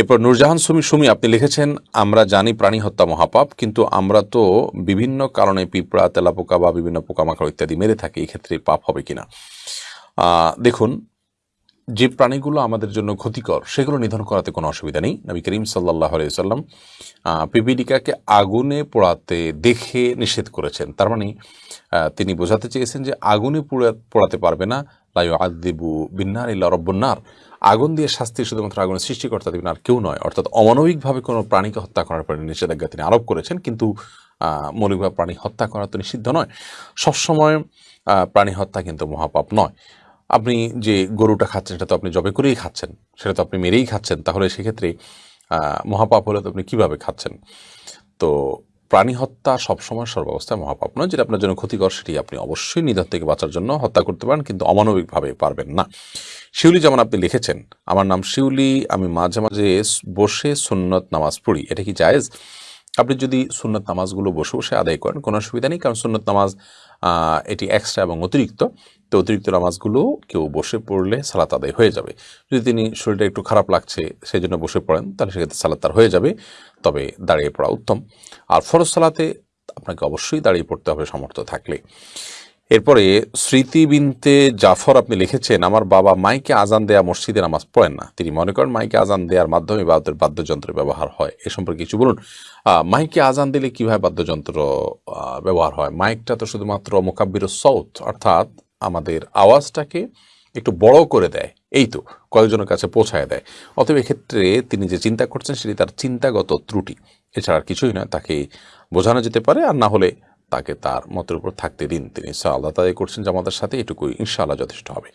এরপর নূরজাহান সুমি সুমি, আপনি লিখেছেন, আমরা জানি প্রাণী হত্যা মহাপাপ, কিন্তু আমরা তো বিভিন্ন কারণে পিঁপড়া, তেলাপোকা বা বিভিন্ন পোকামাকড় ইত্যাদি মেরে থাকি এক্ষেত্রে পাপ হবে কিনা? দেখুন, যে প্রাণীগুলো আমাদের জন্য ক্ষতিকর, সেগুলো নিধন করাতে কোনো অসুবিধা নেই। নবী করিম সাল্লাহ সাল্লাম পিপিলিকাকে আগুনে পোড়াতে দেখে নিষেধ করেছেন। তার মানে তিনি বোঝাতে চেয়েছেন যে আগুনে পোড়া পোড়াতে পারবে না লাইউ আদিবু বিন্নার ইল্লা রব্বন্নার আগুন দিয়ে শাস্তি শুধুমাত্র আগুনের সৃষ্টিকর্তা দিবেন আর কেউ নয়। অর্থাৎ অমানবিকভাবে কোনো প্রাণীকে হত্যা করার পরে নিষেধাজ্ঞা তিনি আরোপ করেছেন, কিন্তু মৌলিকভাবে প্রাণী হত্যা করা তো নিষিদ্ধ নয়। সবসময় প্রাণী হত্যা কিন্তু মহাপাপ নয়। আপনি যে গরুটা খাচ্ছেন, সেটা তো আপনি জবে করেই খাচ্ছেন, সেটা তো আপনি মেরেই খাচ্ছেন। তাহলে সেক্ষেত্রে মহাপাপ হলে তো আপনি কীভাবে খাচ্ছেন? তো প্রাণী হত্যা সবসময় সর্বাবস্থায় মহাপাপ নয়, যেটা আপনার জন্য ক্ষতিকর, সেটি আপনি অবশ্যই নিধন থেকে বাঁচার জন্য হত্যা করতে পারেন, কিন্তু অমানবিকভাবে পারবেন না। শিউলি যেমন আপনি লিখেছেন, আমার নাম শিউলি, আমি মাঝে মাঝে বসে সুন্নত নামাজ পড়ি, এটা কি জায়েজ? আপনি যদি সুন্নত নামাজগুলো বসে বসে আদায় করেন, কোনো অসুবিধা নেই, কারণ সুন্নত নামাজ এটি এক্সট্রা এবং অতিরিক্ত। তো অতিরিক্ত নামাজগুলো কেউ বসে পড়লে সালাত আদায় হয়ে যাবে। যদি তিনি শরীরটা একটু খারাপ লাগছে সেই জন্য বসে পড়েন, তাহলে সেক্ষেত্রে সালাত তার হয়ে যাবে, তবে দাঁড়িয়ে পড়া উত্তম। আর ফরজ সালাতে আপনাকে অবশ্যই দাঁড়িয়ে পড়তে হবে সমর্থ থাকলে। এরপরে, স্মৃতি বিনতে জাফর আপনি লিখেছেন, আমার বাবা মাইকে আজান দেয়া মসজিদে নামাজ পড়েন না। তিনি মনে করেন, মাইকে আজান দেওয়ার মাধ্যমে বাদ্যের বাদ্যযন্ত্র ব্যবহার হয়। এ সম্পর্কে কিছু বলুন। মাইকে আজান দিলে কীভাবে বাদ্যযন্ত্র ব্যবহার হয়? মাইকটা তো শুধুমাত্র মোকাব্বির সৌত অর্থাৎ আমাদের আওয়াজটাকে একটু বড় করে দেয়। এই তো, কয়েকজনের কাছে পৌঁছায় দেয়। অতএব এক্ষেত্রে তিনি যে চিন্তা করছেন, সেটি তার চিন্তাগত ত্রুটি। এছাড়া কিছুই নয়, তাকে বোঝানো যেতে পারে, আর না হলে তাকে তার মতের উপর থাকতে দিন। তিনি ইনশাআল্লাহ তাদের করছেন যে আমাদের সাথে এটুকুই ইনশাআল্লাহ যথেষ্ট হবে।